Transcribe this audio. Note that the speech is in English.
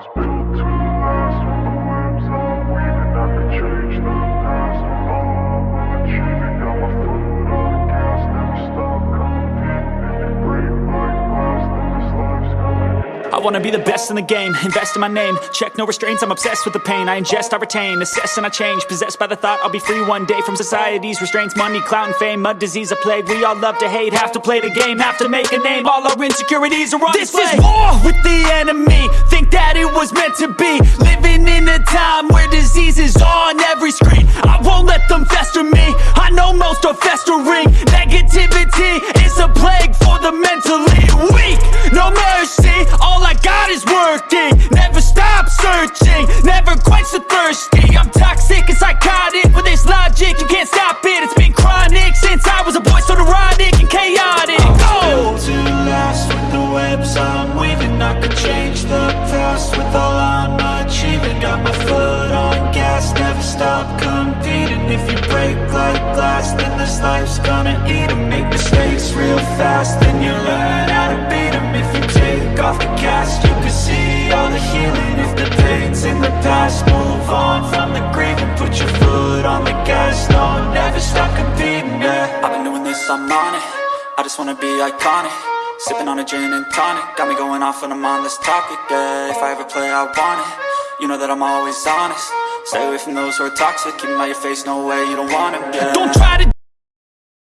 was built to wanna be the best in the game, invest in my name. Check no restraints, I'm obsessed with the pain. I ingest, I retain, assess and I change. Possessed by the thought I'll be free one day From society's restraints, money, clout and fame Mud disease, a plague, we all love to hate. Have to play the game, have to make a name. All our insecurities are on This display. is war with the enemy. Think that it was meant to be. Living in a time where disease is on every screen. I won't let them fester me. I know most are festering could change the past With all I'm achieving. Got my foot on gas Never stop competing. If you break like glass Then this life's gonna eat 'em. Make mistakes real fast Then you learn how to beat 'em. If you take off the cast You can see all the healing. If the pain's in the past Move on from the And put your foot on the gas. No, never stop competing, yeah. I've been doing this, I'm on it. I just wanna be iconic Sipping on a gin and tonic Got me going off when I'm on this topic, yeah. If I ever play, I want it. You know that I'm always honest. Stay away from those who are toxic Keep 'em out your face, no way, you don't want 'em, yeah. Don't try to